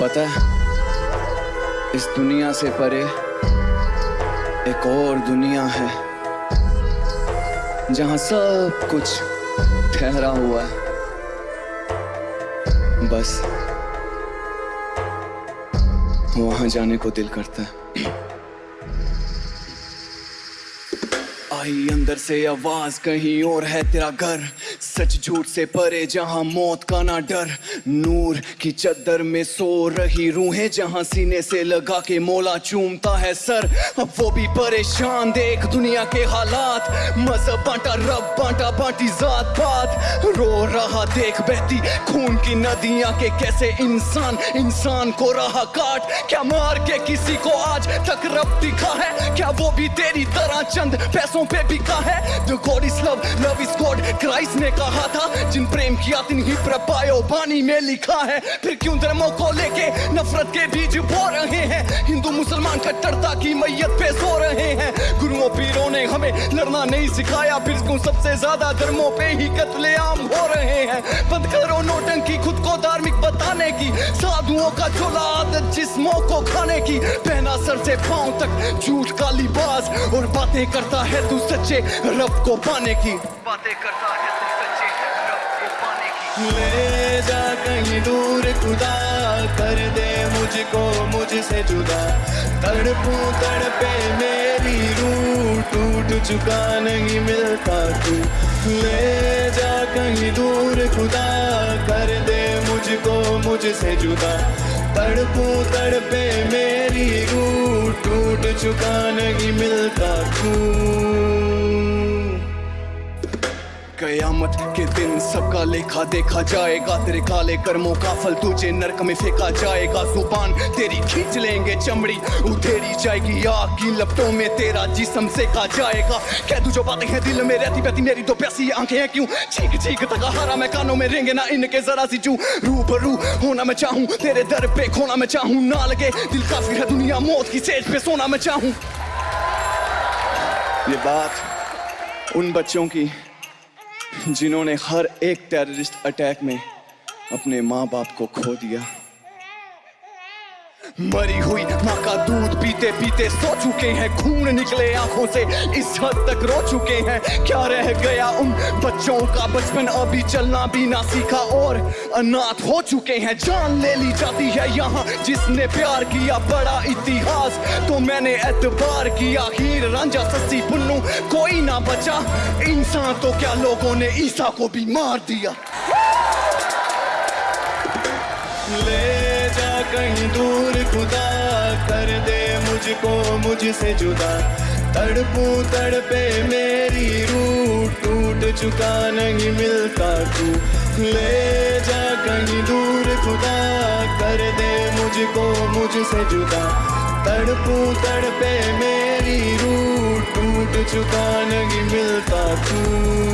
पता है, इस दुनिया से परे एक और दुनिया है, जहाँ सब कुछ ठहरा हुआ है। बस, वहाँ जाने को दिल करता है। आई, अंदर से आवाज़, कहीं और है तेरा घर। सच झूठ से परे जहाँ मौत का ना डर। नूर की चद्दर में सो रही रूहें, जहाँ सीने से लगा के मोला चूमता है सर। अब वो भी परेशान, देख दुनिया के हालात। मज़हब बांटा, रब बांटा, बांटी जात पात। रो रहा, देख बहती खून की नदियाँ के कैसे इंसान इंसान को रहा काट। क्या मार के किसी को आज तक रब दिखा है? क्या वो भी तेरी तरह चंद? पैसों पे बिका है? The God is love love is God Christ ने कहा था, जिन प्रेम किया तिन ही प्रपायो बानी में लिखा है। फिर क्यों धर्मों को लेके नफरत के बीज बो रहे हैं? हिंदू मुसलमान कट्टरता की मैयत पे सो रहे हैं। गुरुओं, पीरों ने हमें लड़ना नहीं सिखाया। फिर क्यों सबसे ज़्यादा धर्मों पे ही कत्लेआम हो रहे हैं? बंद करो नोटंकी, खुद को धार्मिक बताने की साधुओं का चोला आदत जिस्मों को खाने की पहना सर से पाँव तक झूठ का लिबास और बातें करता है तू सच्चे रब को पाने की बातें करता है तू सच्चे रब को पाने की ले जा कहीं दूर खुदा, कर दे मुझको मुझसे जुदा। तड़पू तड़पे मेरी रूह टूट चुका, नहीं मिलता तू। ले जा कहीं दूर खुदा दे मुझको मुझसे जुदा। तड़पू तड़पे मेरी रूह टूट चुका नहीं मिलता। कयामत के दिन सबका लेखा देखा जाएगा। तेरे काले कर्मों का फल तुझे नरक में फेंका जाएगा। ज़ुबान तेरी खींच लेंगे चमड़ी, उधेरी जाएगी आग की लपटों में तेरा जिसम सेका जाएगा। कह तू जो बातें हैं दिल में रहती बहती, मेरी तो प्यासी आँखें हैं क्यों? चीख चीख तक हारा मैं कानों में रेंगे, ना इनके जरा सी चू। रूबरू होना मैं चाहूँ, तेरे दर पे खोना मैं चाहूँ। ना लगे दिल काफ़ी है दुनिया, मौत की सेज पे सोना मैं चाहूँ। ये बात उन बच्चों की जिन्होंने हर एक टेररिस्ट अटैक में अपने माँ बाप को खो दिया। मरी हुई माँ का दूध पीते पीते सो चुके हैं, खून निकले आँखों से। इस हद तक रो चुके हैं। क्या रह गया उन बच्चों का? बचपन अभी चलना भी ना सीखा और अनाथ हो चुके हैं। जान ले ली जाती है यहाँ जिसने प्यार किया बड़ा इतिहास। तो मैंने एतबार किया हीर, रांझा, सस्सी पुन्नू कोई ना बचा। इंसान तो क्या लोगों ने ईसा को भी मार दिया। ले खुदा कर दे मुझको मुझसे जुदा। तड़पू तड़पे मेरी रूह टूट चुका नहीं मिलता तू। ले जा कहीं दूर खुदा कर दे मुझको मुझसे जुदा। तड़पू तड़पे मेरी रूह टूट चुका नहीं मिलता तू।